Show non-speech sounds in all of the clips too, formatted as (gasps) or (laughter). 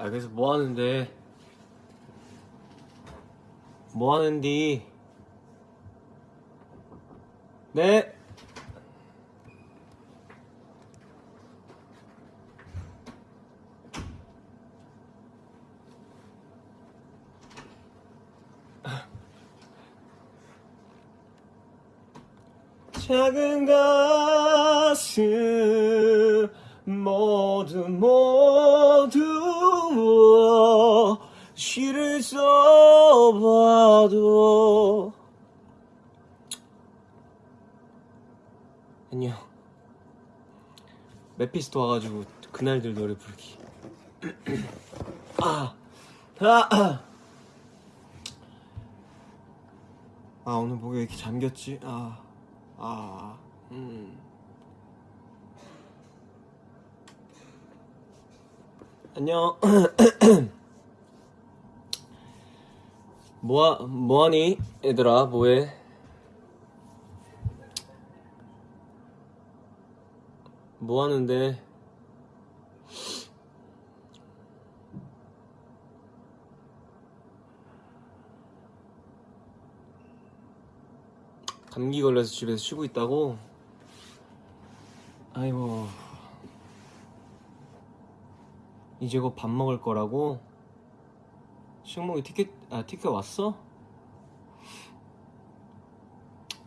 아 그래서 뭐 하는데? 뭐 하는디? 네 시를 써봐도 안녕 메피스토 와가지고 그날들 노래 부르기 (clears throat) 아, 아, 아. 아 오늘 목이 왜 이렇게 잠겼지? 아, 아, 음. 안녕. (clears throat) 뭐하 뭐하니 얘들아 뭐해? 뭐 하는데? 감기 걸려서 집에서 쉬고 있다고? 아이고 이제 곧 밥 먹을 거라고? 식목이 티켓 아 티켓 왔어?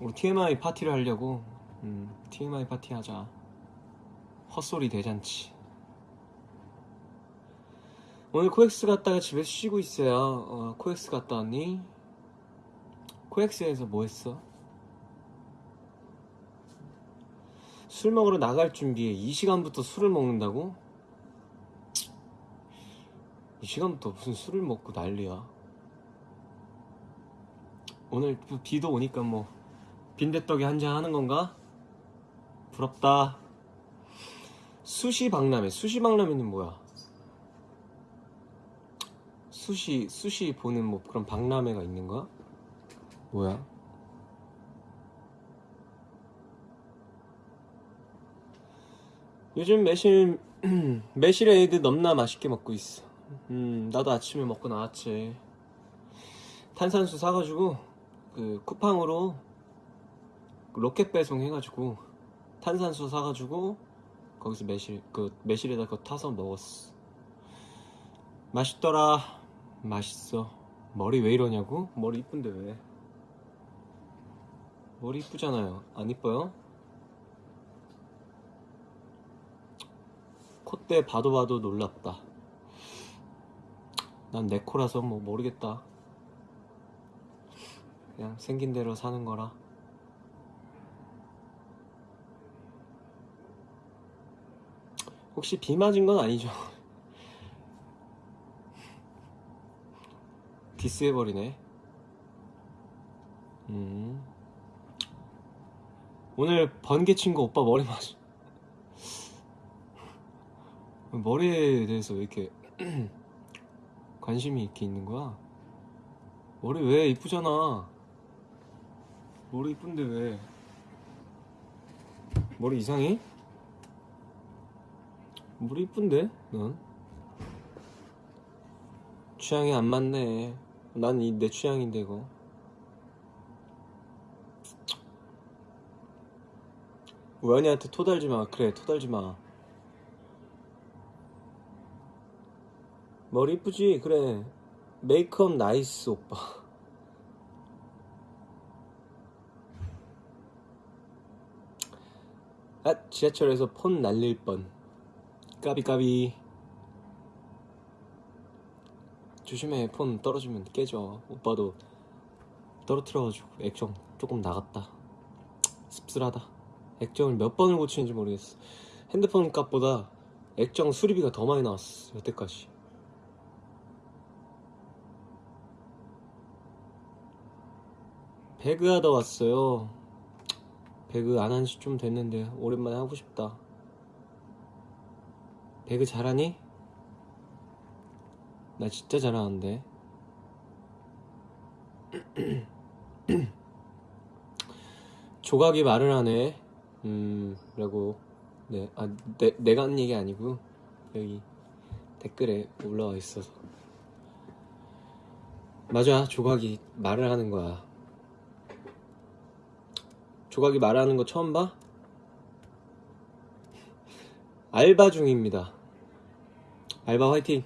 우리 TMI 파티를 하려고 음 TMI 파티 하자 헛소리 대잔치 오늘 코엑스 갔다가 집에서 쉬고 있어요 어, 코엑스 갔다 왔니? 코엑스에서 뭐 했어? 술 먹으러 나갈 준비에 이 시간부터 술을 먹는다고? 이 시간부터 무슨 술을 먹고 난리야. 오늘 또 비도 오니까 뭐 빈대떡에 한잔 하는 건가? 부럽다. 수시 박람회. 수시 박람회는 뭐야? 수시 수시 보는 뭐 그런 박람회가 있는 거야? 뭐야? 요즘 매실 (clears throat) 매실 에이드 넘나 맛있게 먹고 있어. 음, 나도 아침에 먹고 나왔지. 탄산수 사가지고 그 쿠팡으로 그 로켓 배송 해가지고 탄산수 사가지고 거기서 매실 그 매실에다 그거 타서 먹었어. 맛있더라. 맛있어. 머리 왜 이러냐고? 머리 이쁜데 왜? 머리 이쁘잖아요. 안 이뻐요? 콧대 봐도 봐도 놀랍다. 난 내 코라서 뭐 모르겠다. 그냥 생긴 대로 사는 거라. 혹시 비 맞은 건 아니죠? (laughs) 디스해버리네. 음. 오늘 번개 친 거 오빠 머리 맞아. (laughs) 머리에 대해서 왜 이렇게 관심이 이렇게 있는 거야? 머리 왜 이쁘잖아. 머리 이쁜데 왜? 머리 이상해? 머리 이쁜데? 넌? 취향이 안 맞네. 난 이 내 취향인데 이거. 우연이한테 토달지 마. 그래, 토달지 마. 머리 이쁘지? 그래. 메이크업 nice, 오빠. 아, 지하철에서 폰 날릴 뻔. 까비까비. 조심해, 폰 떨어지면 깨져. 오빠도 떨어뜨려가지고 액정 조금 나갔다. 씁쓸하다. 액정을 몇 번을 고치는지 모르겠어. 핸드폰 값보다 액정 수리비가 더 많이 나왔어, 여태까지. 배그 하다 왔어요. 배그 안 한 지 좀 됐는데 오랜만에 하고 싶다. 배그 잘하니? 나 진짜 잘하는데. (clears throat) 조각이 말을 하네. 음, 라고. 네, 아, 내, 내가 한 얘기 아니고, 여기 댓글에 올라와 있어서 맞아 조각이 말을 하는 거야 조각이 말하는 거 처음 봐? 알바 중입니다. 알바 화이팅.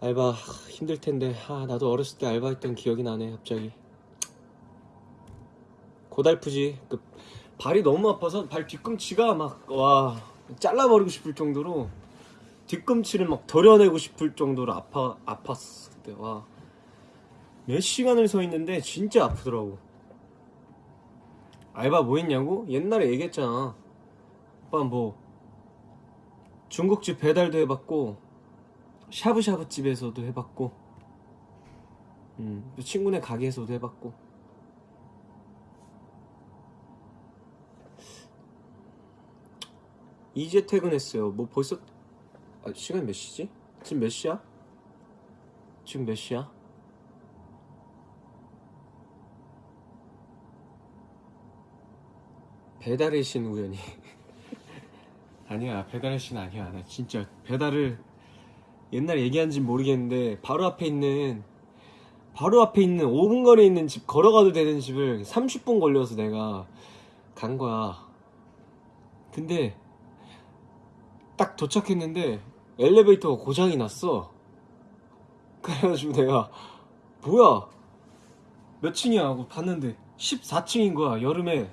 알바 하, 힘들 텐데. 아 나도 어렸을 때 알바했던 기억이 나네 갑자기. 고달프지. 그 발이 너무 아파서 발 뒤꿈치가 막 와 잘라버리고 싶을 정도로 뒤꿈치를 막 덜어내고 싶을 정도로 아파 아팠어 그때 와 몇 시간을 서 있는데 진짜 아프더라고 알바 뭐 했냐고 옛날에 얘기했잖아 오빠 뭐 중국집 배달도 해봤고 샤브샤브 집에서도 해봤고 음, 또 친구네 가게에서도 해봤고 이제 퇴근했어요 뭐 벌써 아, 시간 몇 시지? 지금 몇 시야? 지금 몇 시야? 배달의 신 우연히. (laughs) 아니야 배달의 신 아니야. 나 진짜 배달을 옛날에 얘기한지 모르겠는데 바로 앞에 있는 바로 앞에 있는 5분 거리에 있는 집 걸어가도 되는 집을 30분 걸려서 내가 간 거야. 근데 딱 도착했는데 엘리베이터가 고장이 났어. 그래가지고 내가 뭐야? 몇 층이야? 하고 봤는데 14층인 거야 여름에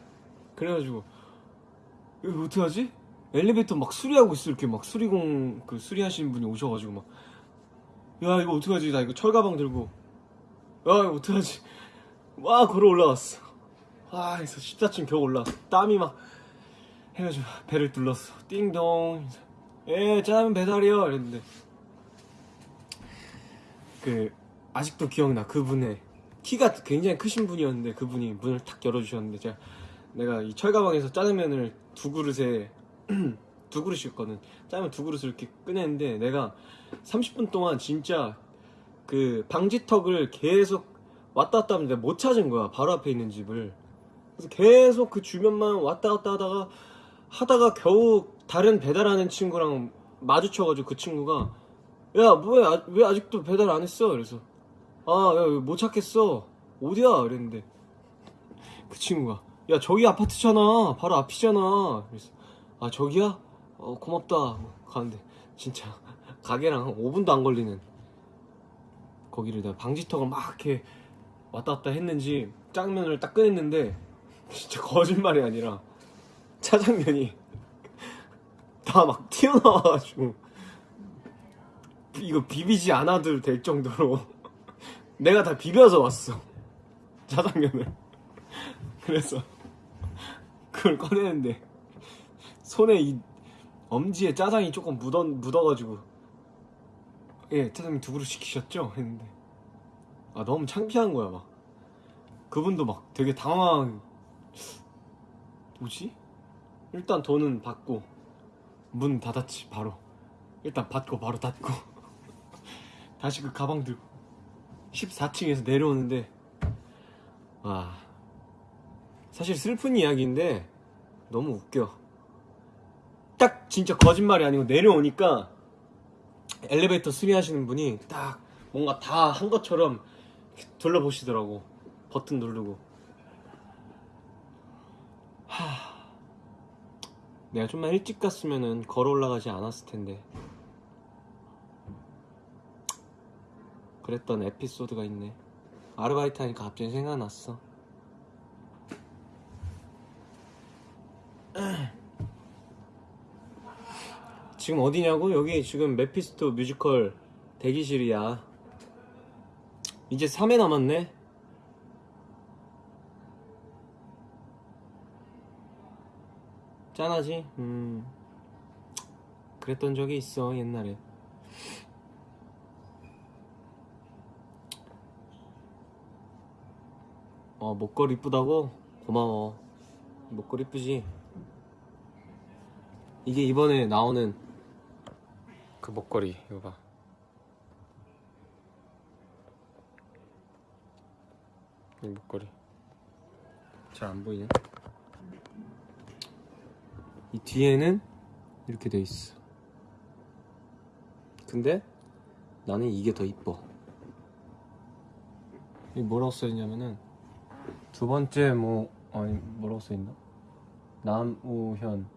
그래가지고 이거 어떡하지? 엘리베이터 막 수리하고 있어. 이렇게 막 수리공 그 수리하시는 분이 오셔가지고 막 야 이거 어떡하지? 나 이거 철가방 들고 야 이거 어떡하지? 막 걸어 올라갔어. 와 그래서 14층 겨우 올라왔어. 땀이 막 해가지고 배를 눌렀어. 띵동. 예 짜장면 배달이요. 이랬는데. 그 아직도 기억나. 그분의 키가 굉장히 크신 분이었는데 그분이 문을 탁 열어주셨는데 제가 내가 이 철가방에서 짜장면을 두 그릇에 (clears throat) 두 그릇이었거든 짜장면 두 그릇을 이렇게 꺼냈는데 내가 30분 동안 진짜 그 방지턱을 계속 왔다 갔다 하는데 못 찾은 거야 바로 앞에 있는 집을. 그래서 계속 그 주변만 왔다 갔다 하다가 하다가 겨우 다른 배달하는 친구랑 마주쳐가지고 그 친구가 야 뭐야 아- 왜 아직도 배달 안 했어? 그래서 아야못 찾겠어. 어디야? 그랬는데 그 친구가 야 저기 아파트잖아. 바로 앞이잖아. 그래서 아 저기야? 어 고맙다. 가는데 진짜. (laughs) 가게랑 한 5분도 안 걸리는. 거기를 내가 방지턱을 막 이렇게 왔다 갔다 했는지 짜장면을 딱 꺼냈는데 (laughs) 진짜 거짓말이 아니라 짜장면이 (laughs) 다 막 튀어나와가지고 이거 비비지 않아도 될 정도로 내가 다 비벼서 왔어 짜장면을. 그래서 그걸 꺼내는데 손에 이 엄지에 짜장이 조금 묻어, 묻어가지고. 예 짜장면 두 그릇 시키셨죠? 했는데. 아 너무 창피한 거야 막. 그분도 막 되게 당황 뭐지? 일단 돈은 받고 문 닫았지 바로. 일단 받고 바로 닫고. (laughs) 다시 그 가방 들고 14층에서 내려오는데 와. 사실 슬픈 이야기인데 너무 웃겨. 딱 진짜 거짓말이 아니고 내려오니까 엘리베이터 수리하시는 분이 딱 뭔가 다 한 것처럼 둘러보시더라고. 버튼 누르고. 하. 내가 좀만 일찍 갔으면은 걸어 올라가지 않았을 텐데. 그랬던 에피소드가 있네. 아르바이트 하니까 갑자기 생각났어 (clears throat) 지금 어디냐고? 여기 지금 메피스토 뮤지컬 대기실이야 이제 3회 남았네 짠하지? 음 그랬던 적이 있어 옛날에 어 목걸이 이쁘다고? 고마워 목걸이 이쁘지? 이게 이번에 나오는 그 목걸이 이거 봐 이 목걸이 잘 안 보이네 이 뒤에는 이렇게 돼 있어. 근데 나는 이게 더 이뻐. 이 뭐라고 써있냐면은 두 번째 뭐 아니 뭐라고 써있나? 남우현.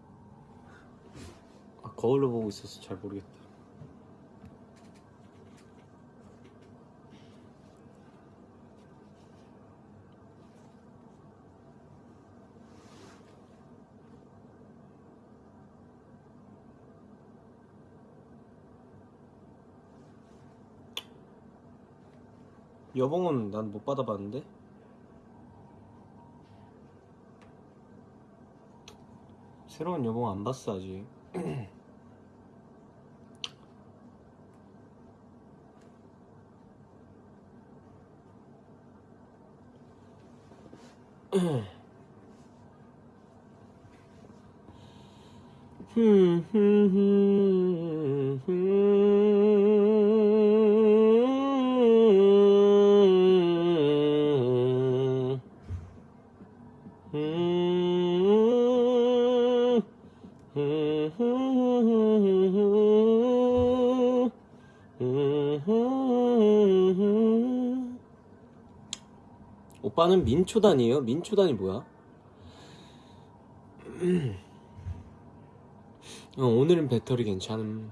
아, 거울로 보고 있어서 잘 모르겠다. 여봉은 난 못 받아봤는데 새로운 여봉 안 봤어 아직 (clears throat) hmm, hmm, hmm. 오빠는 민초단이에요? 민초단이 뭐야? 어, 오늘은 배터리 괜찮음.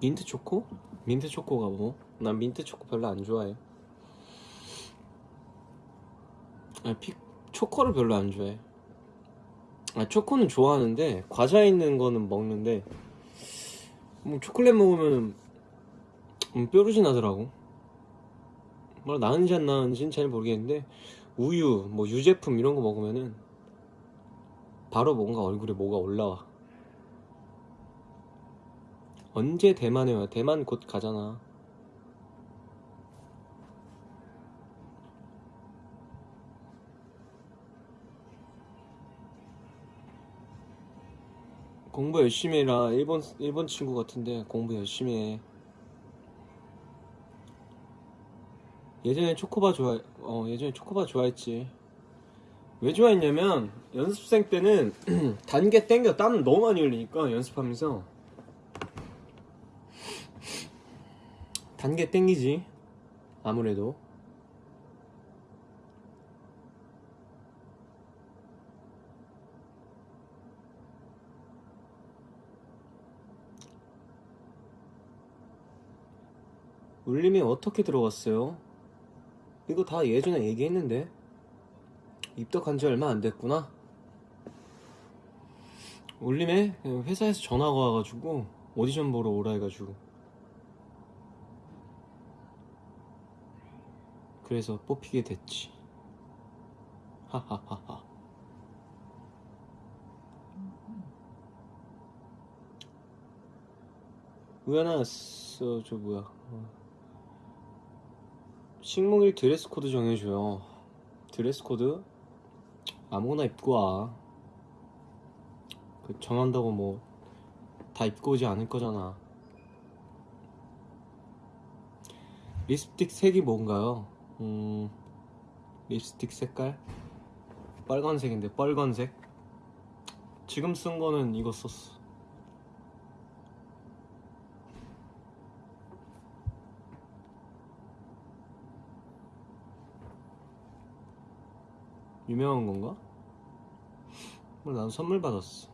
민트 초코? 민트 초코가 뭐? 난 민트 초코 별로 안 좋아해. 아, 피, 초코를 별로 안 좋아해. 아, 초코는 좋아하는데 과자 있는 거는 먹는데 뭐 초콜릿 먹으면 음, 뾰루지 나더라고. 뭐 나은지 안 나은지는 잘 모르겠는데 우유, 뭐 유제품 이런 거 먹으면은 바로 뭔가 얼굴에 뭐가 올라와. 언제 대만에 와? 대만 곧 가잖아. 공부 열심히 해라. 일본 일본 친구 같은데 공부 열심히 해. 예전에 초코바 좋아, 어 예전에 초코바 좋아했지. 왜 좋아했냐면 연습생 때는 (clears throat) 단계 땡겨 땀 너무 많이 흘리니까 연습하면서 단계 땡기지 아무래도 울림이 어떻게 들어갔어요? 이거 다 예전에 얘기했는데 입덕한 지 얼마 안 됐구나. 울림에 회사에서 전화가 와가지고 오디션 보러 오라 해가지고 그래서 뽑히게 됐지. 하하하하. 우연아, 저, 저 뭐야? 어. 식목일 드레스 코드 정해줘요. 드레스 코드 아무거나 입고 와. 그 정한다고 뭐 다 입고 오지 않을 거잖아. 립스틱 색이 뭔가요? 음, 립스틱 색깔? 빨간색인데 빨간색? 지금 쓴 거는 이거 썼어. 유명한 건가? 뭐난 선물 받았어.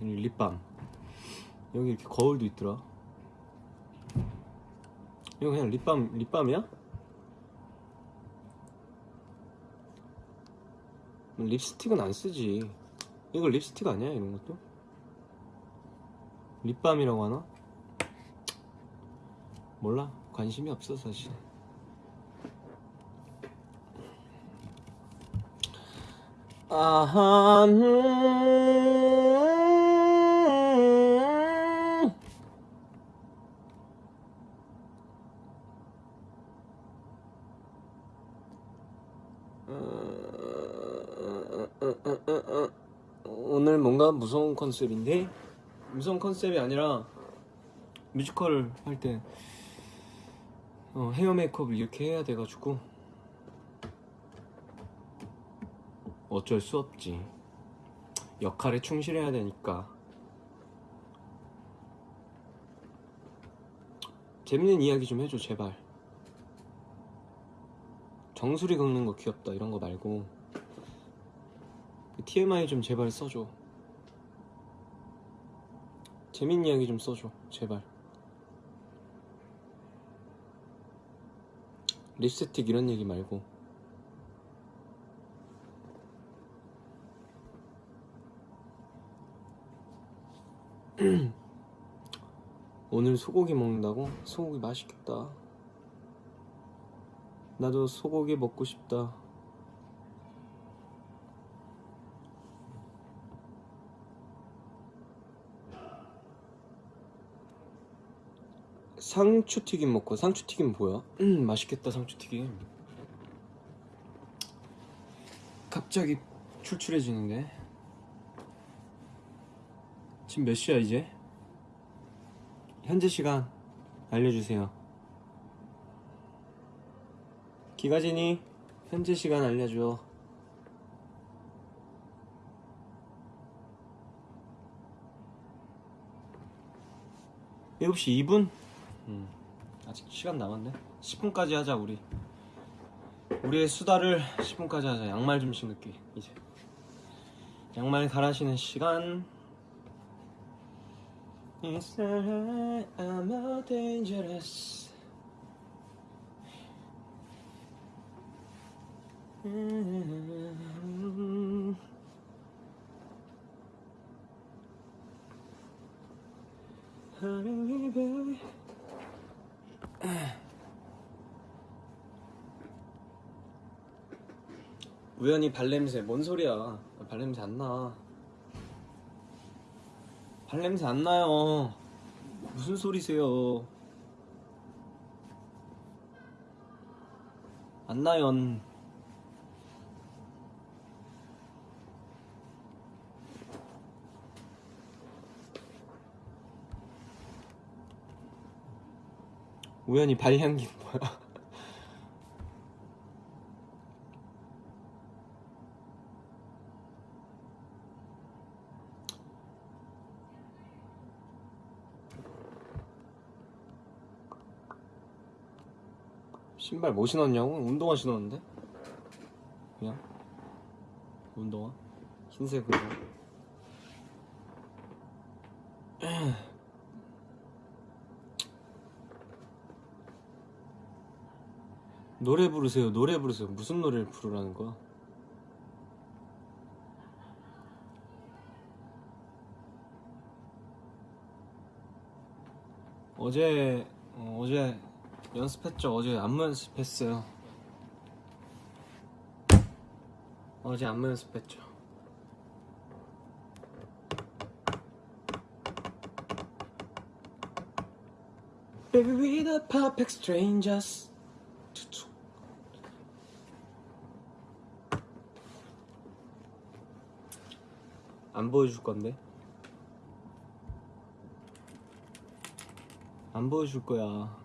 립밤. 여기 이렇게 거울도 있더라. 이거 그냥 립밤, 립밤이야? 립스틱은 안 쓰지. 이거 립스틱 아니야, 이런 것도? 립밤이라고 하나? 몰라. 관심이 없어 사실. 아하 음. 오늘 뭔가 무서운 컨셉인데? 무서운 컨셉이 아니라 뮤지컬 할때 어, 어, 헤어 메이크업을 이렇게 해야 돼가지고. 어쩔 수 없지. 역할에 충실해야 되니까. 재밌는 이야기 좀 해줘 제발. 정수리 긁는 거 귀엽다 이런 거 말고. TMI 좀 제발 써줘. 재밌는 이야기 좀 써줘 제발 립스틱 이런 얘기 말고. (clears throat) 오늘 소고기 먹는다고? 소고기 맛있겠다. 나도 소고기 먹고 싶다 상추튀김 먹고 상추튀김 뭐야? 음 맛있겠다 상추튀김 갑자기 출출해지는데 지금 몇 시야 이제? 현재 시간 알려주세요 기가진이 현재 시간 알려줘 일곱 시 2분? 음, 아직 시간 남았네. 10분까지 하자 우리. 우리의 수다를 10분까지 하자. 양말 좀 신을게 이제. 양말 갈아 신는 시간. It's alright, I'm not dangerous. 음. Honey. 우연히 발냄새 뭔 소리야? 발냄새 안 나. 발냄새 안 나요. 무슨 소리세요? 안 나요 우연히 발향기 뭐야 신발 뭐 신었냐고? 운동화 신었는데? 그냥 운동화? 흰색으로 (clears throat) 노래 부르세요 노래 부르세요 무슨 노래를 부르라는 거야? 어제 어, 어제 연습했죠. 어제 안무 연습했어요. 어제 안무 연습했죠. Baby, we the perfect strangers. 안 보여줄 건데? 안 보여줄 거야.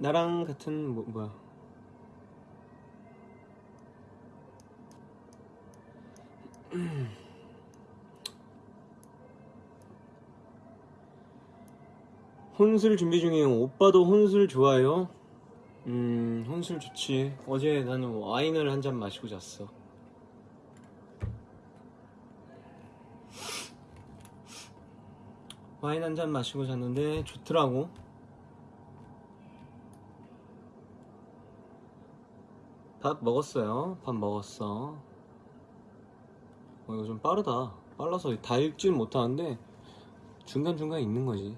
나랑 같은 뭐, 뭐야? (clears throat) 혼술 준비 중이에요. 오빠도 혼술 좋아해요? 음, 혼술 좋지. 어제 나는 와인을 한 잔 마시고 잤어. 와인 한 잔 마시고 잤는데 좋더라고. 밥 먹었어요. 밥 먹었어. 어, 이거 좀 빠르다. 빨라서 다 읽지는 못하는데 중간중간 읽는 거지.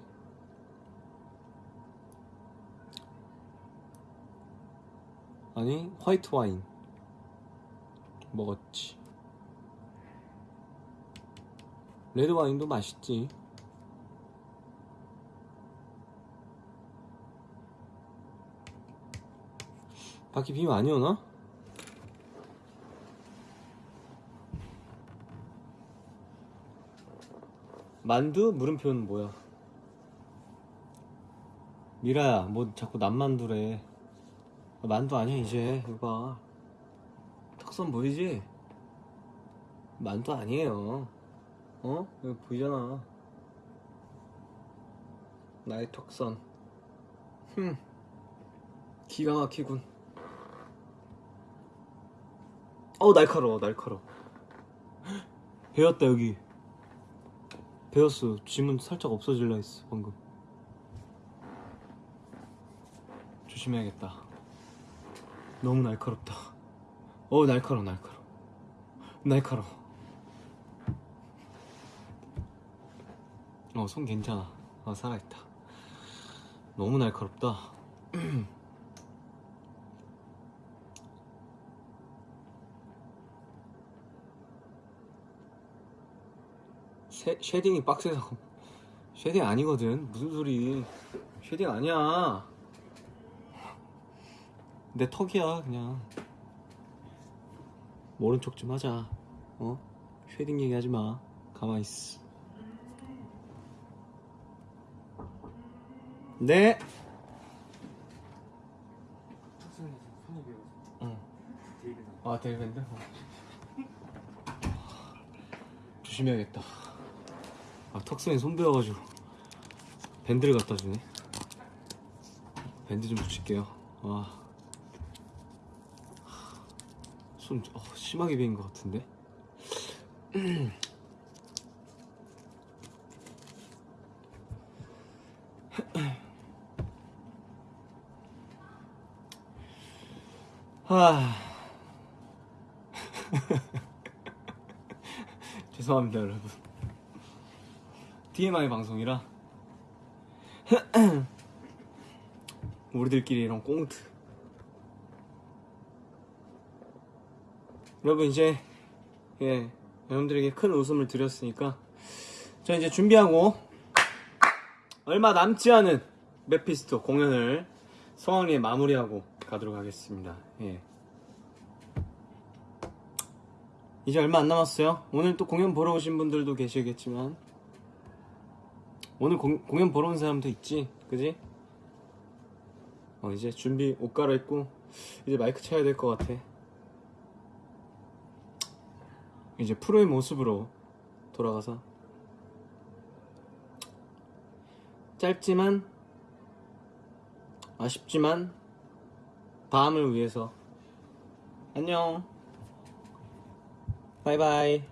아니, 화이트 와인. 먹었지. 레드 와인도 맛있지. 밖에 비 많이 오나? 만두? 물음표는 뭐야? 미라야, 뭐 자꾸 남만두래. 만두 아니야, 이제. 이거 봐. 턱선 보이지? 만두 아니에요. 어? 여기 보이잖아. 나의 턱선. 흠. 기가 막히군. 어우, 날카로워, 날카로워. (gasps) 배웠다, 여기. 배웠어. 지문 살짝 없어질라 했어, 방금. 조심해야겠다. 너무 날카롭다. 어우, 날카로워, 날카로워. 날카로워. 어, 손 괜찮아. 어, 살아있다. 너무 날카롭다. (clears throat) 쉐, shading이 빡세서. (laughs) shading 아니거든. 무슨 소리. shading 아니야. 내 턱이야, 그냥. 모른 척 좀 하자. 어? shading 얘기하지 마. 가만히 있어. 네. 응. 아, 대일밴드? 어. 조심해야겠다. 아, 턱선이 손 베어가지고 밴드를 갖다 주네. 밴드 좀 붙일게요. 아. 손 어, 심하게 베인 것 같은데. (clears throat) 하. (laughs) 죄송합니다, 여러분. TMI 방송이라 (clears throat) 우리들끼리 이런 꽁트. 여러분 이제 예 여러분들에게 큰 웃음을 드렸으니까 저 이제 준비하고 얼마 남지 않은 메피스토 공연을 성황리에 마무리하고 가도록 하겠습니다. 예. 이제 얼마 안 남았어요. 오늘 또 공연 보러 오신 분들도 계시겠지만 오늘 공, 공연 보러 온 사람도 있지, 그지? 어 이제 준비 옷 갈아입고 이제 마이크 쳐야 될 것 같아. 이제 프로의 모습으로 돌아가서. 짧지만 아쉽지만 다음을 위해서. 안녕. 바이바이